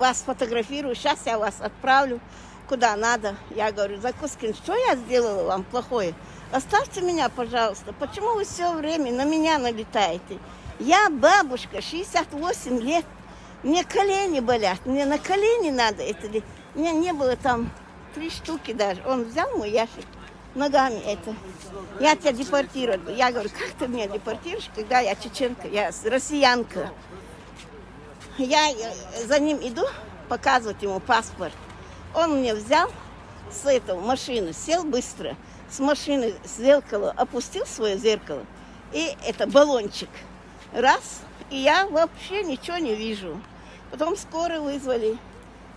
Вас фотографирую, сейчас я вас отправлю куда надо. Я говорю, Закускин, что я сделала вам плохое? Оставьте меня, пожалуйста. Почему вы все время на меня налетаете? Я бабушка, 68 лет. Мне колени болят. Мне на колени надо это. ли- У меня не было там три штуки даже. Он взял мой ящик ногами это. Я тебя депортирую. Я говорю, как ты меня депортируешь, когда я чеченка, я россиянка. Я э, за ним иду, показывать ему паспорт. Он мне взял с этого машины, сел быстро, с машины с зеркала, опустил свое зеркало, и это баллончик. Раз, и я вообще ничего не вижу. Потом скоро вызвали.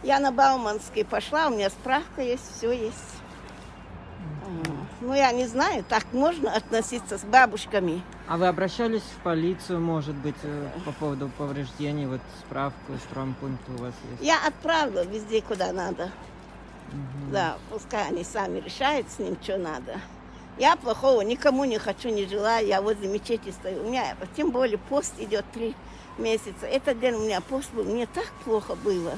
Я на Бауманской пошла, у меня справка есть, все есть. Ну, я не знаю, так можно относиться с бабушками. А вы обращались в полицию, может быть, э, по поводу повреждений? Вот справку с травмпункта у вас есть? Я отправила везде, куда надо. Мгм. Да, пускай они сами решают с ним, что надо. Я плохого никому не хочу, не желаю. Я возле мечети стою. У меня, тем более, пост идет три месяца. Этот день у меня пост был. Мне так плохо было.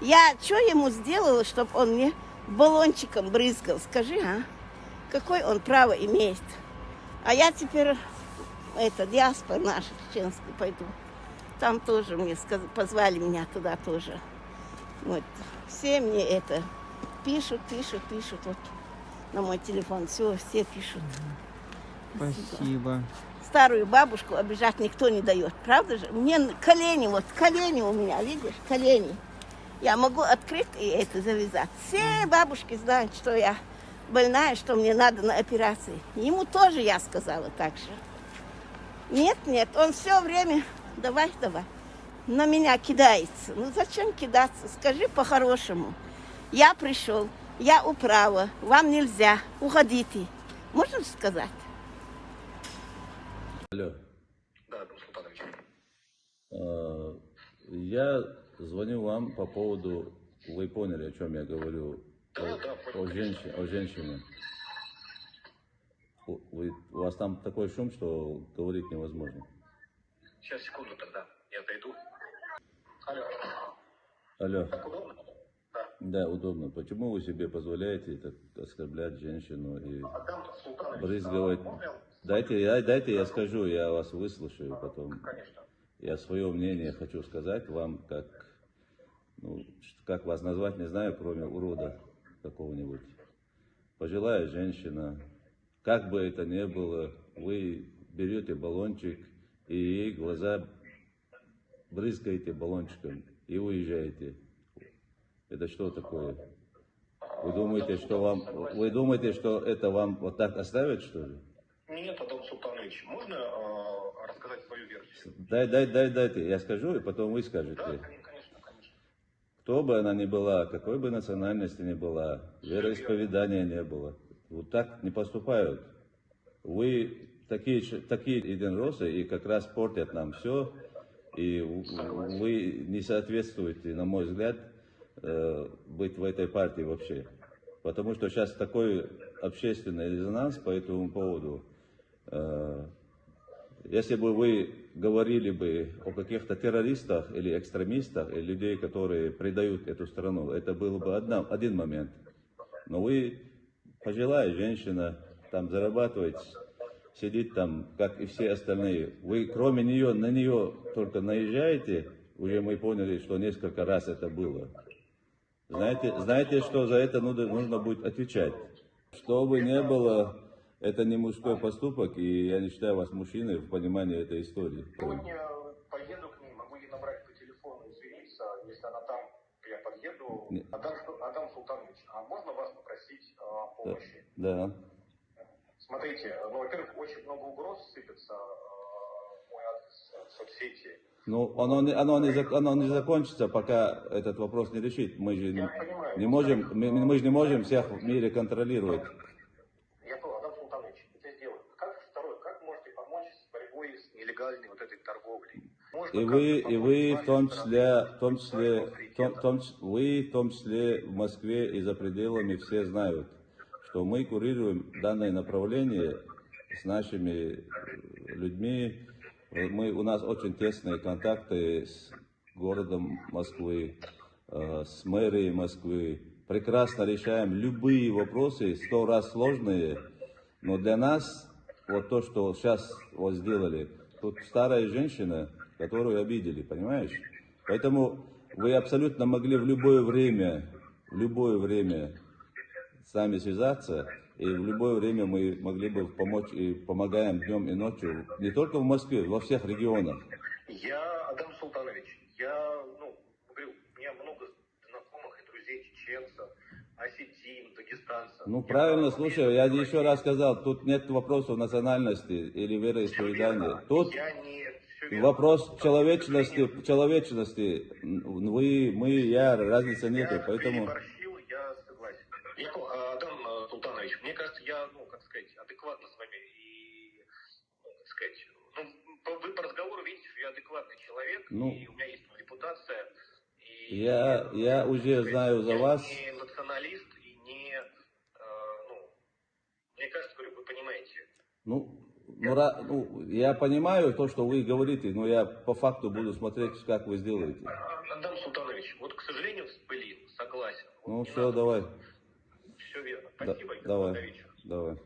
Я что ему сделала, чтобы он мне баллончиком брызгал? Скажи, а? Какое он право имеет? А я теперь, это, диаспора наша чеченская пойду. Там тоже мне сказ- позвали меня туда тоже. Вот. Все мне это пишут, пишут, пишут. Вот на мой телефон все, все пишут. Спасибо. Старую бабушку обижать никто не дает, правда же? Мне колени, вот колени у меня, видишь, колени. Я могу открыть и это завязать. Все бабушки знают, что я больная, что мне надо на операции. Ему тоже я сказала так же. Нет, нет, он все время, давай, давай, на меня кидается. Ну зачем кидаться? Скажи по-хорошему. Я пришел, я управа, вам нельзя, уходите. Можно сказать? Алло. Да, Султанович. Э, Я звоню вам по поводу, вы поняли, о чем я говорю, Да, да, о, понял, о, женщине, о женщине. У, вы- у вас там такой шум, что говорить невозможно. Сейчас, секунду тогда. Я зайду. Алло. Алло. Так удобно? Да. Да, удобно. Почему вы себе позволяете так оскорблять женщину и Адам Султанович. брызгивать? а Дайте, я, дайте я скажу, я вас выслушаю потом. Конечно. Я свое мнение хочу сказать вам, как, ну, как вас назвать, не знаю, кроме урода какого-нибудь. Пожилая женщина, как бы это ни было, вы берете баллончик и ей глаза брызгаете баллончиком и уезжаете. Это что такое? Вы думаете, что вам, вы думаете, что это вам вот так оставят, что ли? Нет, Адам Султанович, можно э, рассказать свою версию? Дай, дай, дай, дайте, я скажу, и потом вы скажете. Да, конечно, конечно. Кто бы она ни была, какой бы национальности ни была, вероисповедания не было, вот так не поступают. Вы такие, такие единоросы и как раз портят нам все, и вы не соответствуете, на мой взгляд, э, быть в этой партии вообще. Потому что сейчас такой общественный резонанс по этому поводу. Э, если бы вы говорили бы о каких-то террористах или экстремистах, или людей, которые предают эту страну, это был бы одна, один момент. Но вы пожилая женщина, там зарабатываете, сидит там, как и все остальные. Вы кроме нее, на нее только наезжаете, уже мы поняли, что несколько раз это было. Знаете, знаете, что за это нужно, нужно будет отвечать. Что бы ни было, это не мужской поступок, и я не считаю вас мужчиной в понимании этой истории. Сегодня поеду к ней, могу ей набрать по телефону, извиниться, если она там, я подъеду. Адам, Адам Султанович, а можно вас попросить о помощи? Да. Смотрите, ну, во-первых, очень много угроз сыпется э, в мой адрес э, в соцсети. Ну, оно не, оно, не, оно не закончится, пока этот вопрос не решит. Мы же не, понимаю. не можем, мы, мы же не можем всех в мире контролировать. Я понял, Адам Султанович, это сделаю. Как второе, как можете помочь с борьбой с нелегальной вот этой торговлей? И вы, и вы в том числе, в том числе, в том, в том вы в том числе в Москве и за пределами все знают, что мы курируем данное направление с нашими э, людьми. Мы, у нас очень тесные контакты с городом Москвы. э, с мэрией Москвы. Прекрасно решаем любые вопросы, сто раз сложные. Но для нас, вот то, что сейчас вот сделали, тут старая женщина, которую обидели, понимаешь? Поэтому вы абсолютно могли в любое время, в любое время с нами связаться, и в любое время мы могли бы помочь и помогаем днем и ночью, не только в Москве, во всех регионах. Я, Адам Султанович, я, ну, говорю, у меня много знакомых и друзей чеченцев, осетин, дагестанцев. Ну Я правильно, слушай, я еще раз сказал, тут нет вопросов национальности или вероисповедания. Тут Я не... вопрос человечности, человечности. Вы, мы, я, разницы нету, Я поэтому... переборщил, я согласен. А, Адам э, Султанович, мне кажется, я, ну, как сказать, адекватно с вами и, ну, как сказать, ну, по, вы по разговору видите, что я адекватный человек, Ну, и у меня есть репутация. И, я- я ну, уже сказать, знаю за я вас. не националист и не, э, ну, мне кажется, говорю, вы понимаете. Ну, ну, ну, я понимаю то, что вы говорите, но я по факту буду смотреть, как вы сделаете. А, Адам Султанович, вот, к сожалению, блин, согласен. Вот Ну все, надо давай. Все верно. Да- Спасибо, и давай, давай.